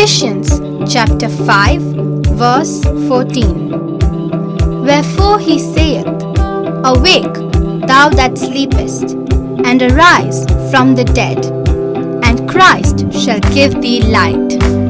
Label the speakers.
Speaker 1: Ephesians chapter 5, verse 14. Wherefore he saith, Awake, thou that sleepest, and arise from the dead, and Christ shall give thee light.